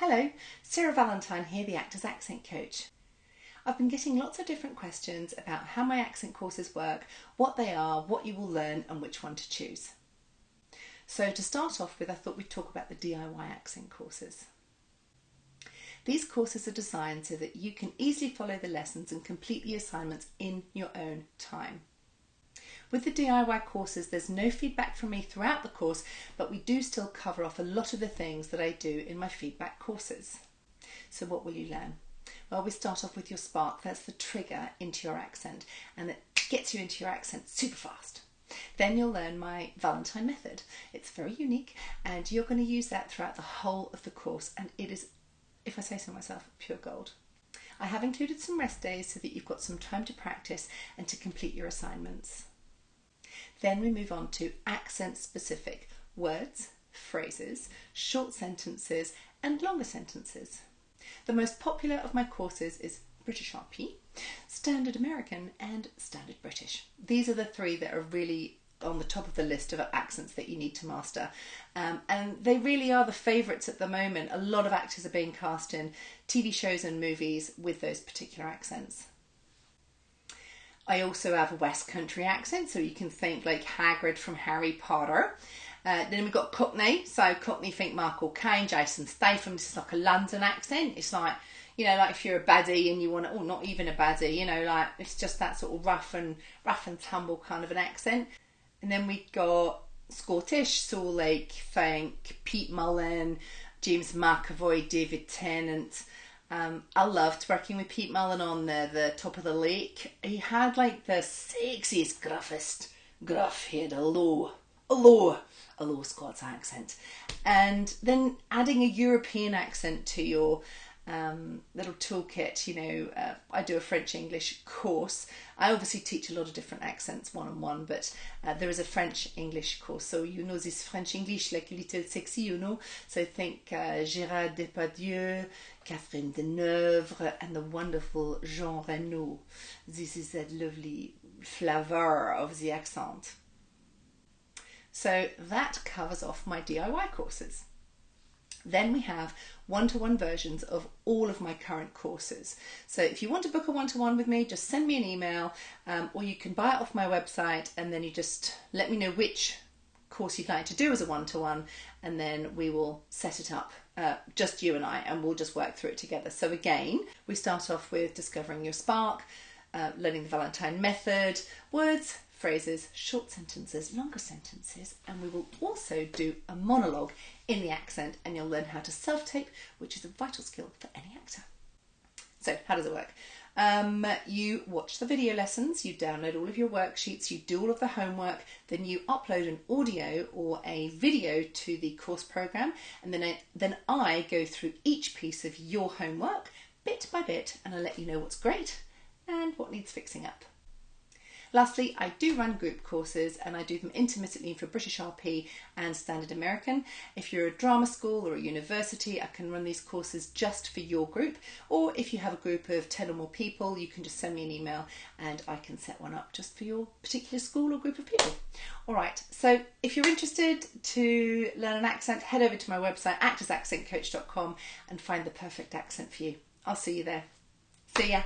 Hello, Sarah Valentine here, the Actors Accent Coach. I've been getting lots of different questions about how my accent courses work, what they are, what you will learn, and which one to choose. So, to start off with, I thought we'd talk about the DIY accent courses. These courses are designed so that you can easily follow the lessons and complete the assignments in your own time. With the DIY courses, there's no feedback from me throughout the course, but we do still cover off a lot of the things that I do in my feedback courses. So, what will you learn? Well, we start off with your spark. That's the trigger into your accent, and it gets you into your accent super fast. Then you'll learn my Valentine method. It's very unique, and you're going to use that throughout the whole of the course, and it is, if I say so myself, pure gold. I have included some rest days so that you've got some time to practice and to complete your assignments. Then we move on to accent specific words, phrases, short sentences, and longer sentences. The most popular of my courses is British RP, Standard American, and Standard British. These are the three that are really on the top of the list of accents that you need to master. Um, and they really are the favourites at the moment. A lot of actors are being cast in TV shows and movies with those particular accents. I also have a West Country accent, so you can think like Hagrid from Harry Potter. Uh, then we've got Cockney, so Cockney think Michael Caine, Jason Statham. This is like a London accent. It's like, you know, like if you're a baddie and you want to, oh, not even a baddie, you know, like it's just that sort of rough and rough and tumble kind of an accent. And then we got Scottish, so like think Pete Mullan, James McAvoy, David Tennant. Um, I loved working with Pete Mullan on the, the top of the lake. He had like the sexiest, gruffest gruff. He had a low, a low, a low Scots accent, and then adding a European accent to your um, little toolkit. You know, uh, I do a French English course. I obviously teach a lot of different accents one on one, but uh, there is a French English course. So you know this French English like little sexy, you know. So think uh, Gérard Depardieu, Catherine Deneuve, and the wonderful Jean Reno. This is that lovely flavor of the accent. So that covers off my DIY courses. Then we have one to one versions of all of my current courses. So if you want to book a one to one with me, just send me an email um, or you can buy it off my website and then you just let me know which course you'd like to do as a one to one and then we will set it up. Uh, just you and I, and we'll just work through it together. So, again, we start off with discovering your spark, uh, learning the Valentine method, words, phrases, short sentences, longer sentences, and we will also do a monologue in the accent, and you'll learn how to self tape, which is a vital skill for any actor. So, how does it work? Um, you watch the video lessons, you download all of your worksheets, you do all of the homework, then you upload an audio or a video to the course program, and then I, then I go through each piece of your homework bit by bit, and I let you know what's great and what needs fixing up. Lastly, I do run group courses and I do them intermittently for British RP and Standard American. If you're a drama school or a university, I can run these courses just for your group. Or if you have a group of 10 or more people, you can just send me an email and I can set one up just for your particular school or group of people. All right, so if you're interested to learn an accent, head over to my website, actorsaccentcoach.com, and find the perfect accent for you. I'll see you there. See ya.